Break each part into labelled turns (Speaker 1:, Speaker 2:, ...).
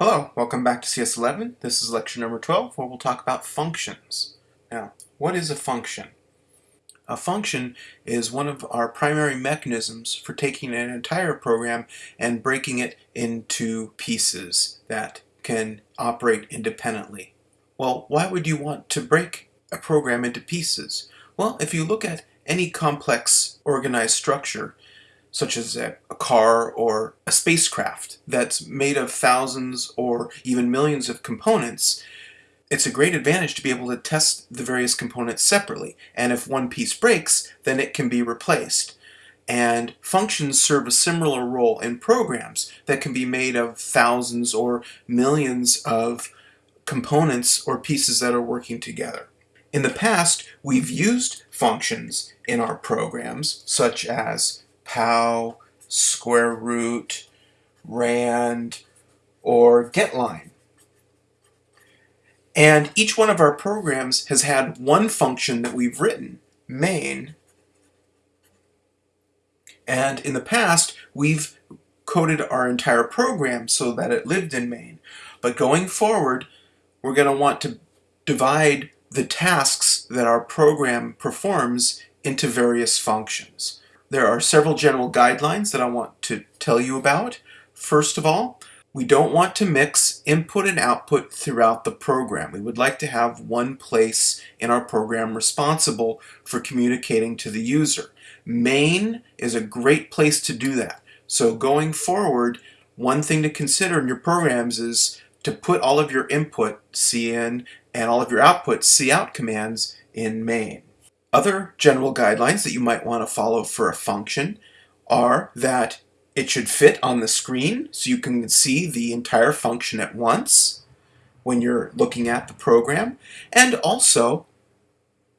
Speaker 1: Hello, welcome back to CS11. This is lecture number 12 where we'll talk about functions. Now, what is a function? A function is one of our primary mechanisms for taking an entire program and breaking it into pieces that can operate independently. Well, why would you want to break a program into pieces? Well, if you look at any complex organized structure, such as a, a, car or a spacecraft that's made of thousands or even millions of components, it's a great advantage to be able to test the various components separately. And if one piece breaks, then it can be replaced. And functions serve a similar role in programs that can be made of thousands or millions of components or pieces that are working together. In the past, we've used functions in our programs, such as pow, square root, rand, or getline. And each one of our programs has had one function that we've written, main. And in the past, we've coded our entire program so that it lived in main. But going forward, we're going to want to divide the tasks that our program performs into various functions. There are several general guidelines that I want to tell you about. First of all, we don't want to mix input and output throughout the program. We would like to have one place in our program responsible for communicating to the user. Main is a great place to do that. So going forward, one thing to consider in your programs is to put all of your input, cin, and all of your output, cout commands in main. Other general guidelines that you might want to follow for a function are that it should fit on the screen so you can see the entire function at once when you're looking at the program, and also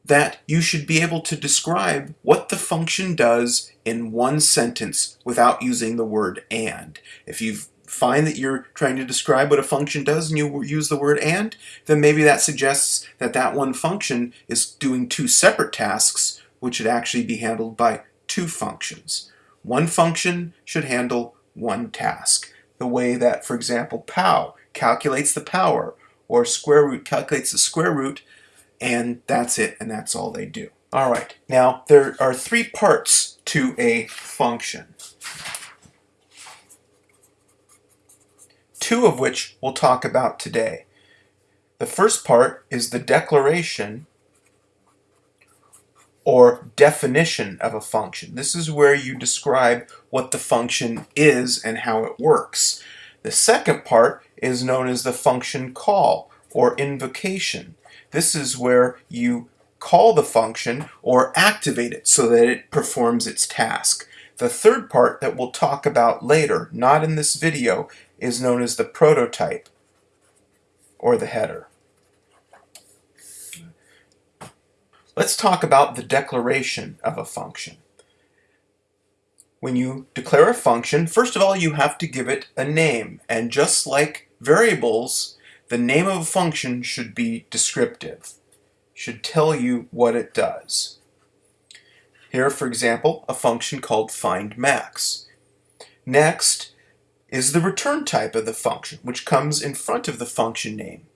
Speaker 1: that you should be able to describe what the function does in one sentence without using the word and. If you've find that you're trying to describe what a function does and you use the word and, then maybe that suggests that that one function is doing two separate tasks which should actually be handled by two functions. One function should handle one task. The way that, for example, pow calculates the power or square root calculates the square root and that's it and that's all they do. All right, now there are three parts to a function. Two of which we'll talk about today. The first part is the declaration or definition of a function. This is where you describe what the function is and how it works. The second part is known as the function call or invocation. This is where you call the function or activate it so that it performs its task. The third part that we'll talk about later, not in this video, is known as the prototype or the header. Let's talk about the declaration of a function. When you declare a function, first of all you have to give it a name and just like variables, the name of a function should be descriptive, should tell you what it does. Here, for example, a function called findMax. Next, is the return type of the function, which comes in front of the function name.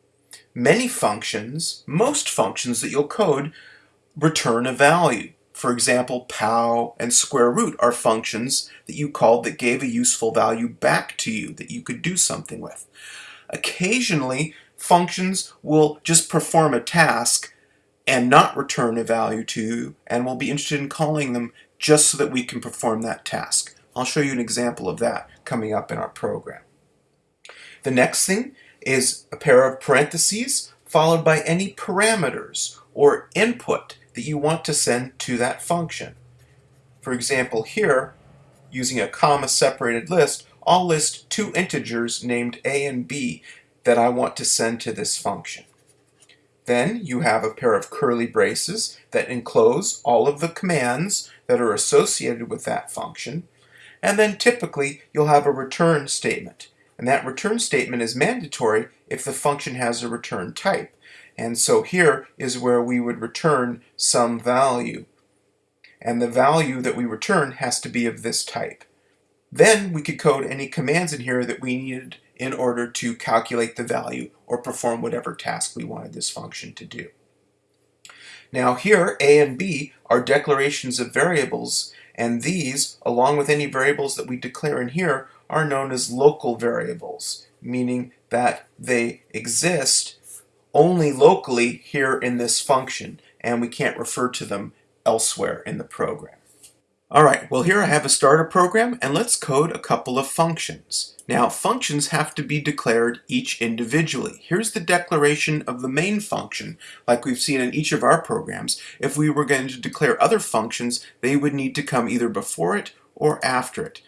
Speaker 1: Many functions, most functions that you'll code, return a value. For example, pow and square root are functions that you called that gave a useful value back to you that you could do something with. Occasionally, functions will just perform a task and not return a value to you, and we'll be interested in calling them just so that we can perform that task. I'll show you an example of that coming up in our program. The next thing is a pair of parentheses followed by any parameters or input that you want to send to that function. For example, here, using a comma separated list, I'll list two integers named a and b that I want to send to this function. Then you have a pair of curly braces that enclose all of the commands that are associated with that function, and then typically you'll have a return statement. And that return statement is mandatory if the function has a return type. And so here is where we would return some value. And the value that we return has to be of this type. Then we could code any commands in here that we needed in order to calculate the value or perform whatever task we wanted this function to do. Now here, a and b are declarations of variables, and these, along with any variables that we declare in here, are known as local variables, meaning that they exist only locally here in this function, and we can't refer to them elsewhere in the program. Alright, well here I have a starter program, and let's code a couple of functions. Now, functions have to be declared each individually. Here's the declaration of the main function, like we've seen in each of our programs. If we were going to declare other functions, they would need to come either before it or after it.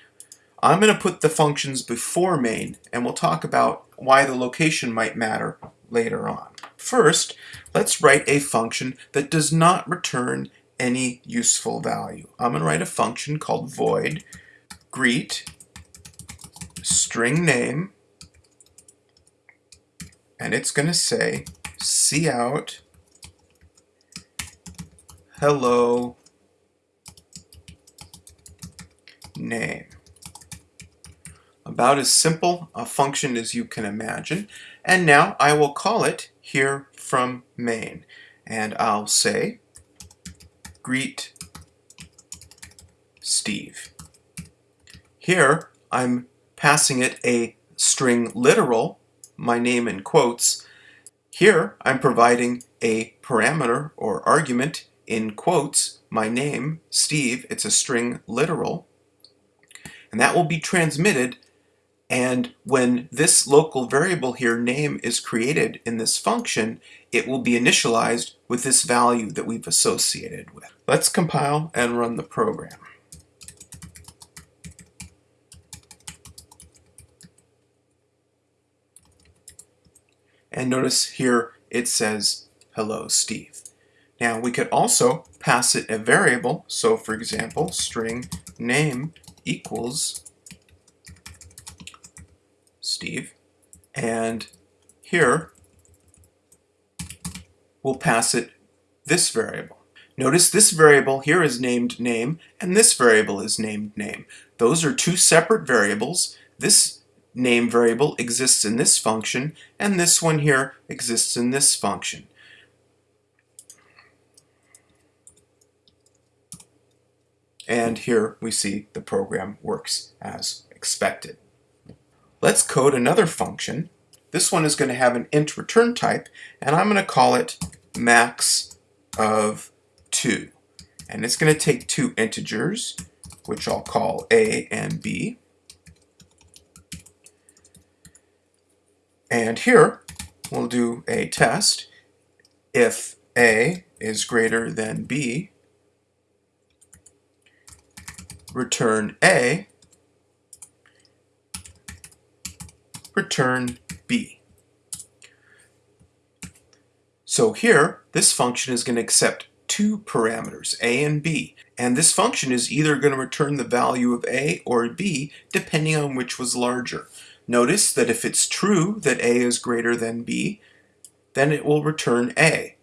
Speaker 1: I'm going to put the functions before main, and we'll talk about why the location might matter later on. First, let's write a function that does not return any useful value. I'm going to write a function called void greet string name and it's going to say cout hello name. About as simple a function as you can imagine. And now I will call it here from main. And I'll say greet Steve. Here I'm passing it a string literal, my name in quotes. Here I'm providing a parameter or argument in quotes, my name, Steve, it's a string literal, and that will be transmitted and when this local variable here, name, is created in this function, it will be initialized with this value that we've associated with. Let's compile and run the program. And notice here it says, hello, Steve. Now we could also pass it a variable. So for example, string name equals Steve. And here, we'll pass it this variable. Notice this variable here is named name, and this variable is named name. Those are two separate variables. This name variable exists in this function, and this one here exists in this function. And here we see the program works as expected. Let's code another function. This one is going to have an int return type, and I'm going to call it max of 2. And it's going to take two integers, which I'll call a and b. And here, we'll do a test. If a is greater than b, return a, return b. So here, this function is going to accept two parameters, a and b, and this function is either going to return the value of a or b depending on which was larger. Notice that if it's true that a is greater than b, then it will return a.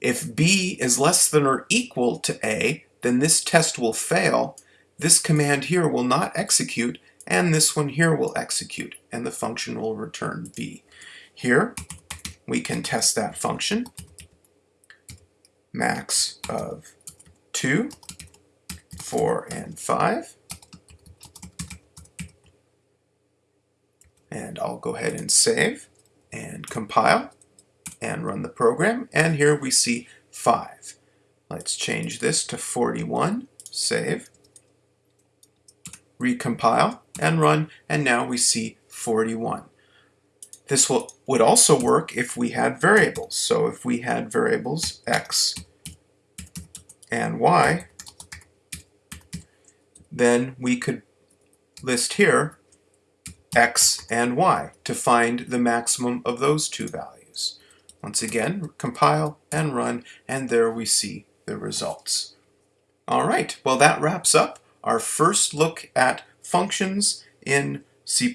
Speaker 1: If b is less than or equal to a, then this test will fail. This command here will not execute and this one here will execute, and the function will return b. Here, we can test that function. Max of 2, 4, and 5. And I'll go ahead and save and compile and run the program. And here we see 5. Let's change this to 41, save recompile and run, and now we see 41. This will, would also work if we had variables. So if we had variables x and y, then we could list here x and y to find the maximum of those two values. Once again, compile and run, and there we see the results. All right, well that wraps up our first look at functions in C++.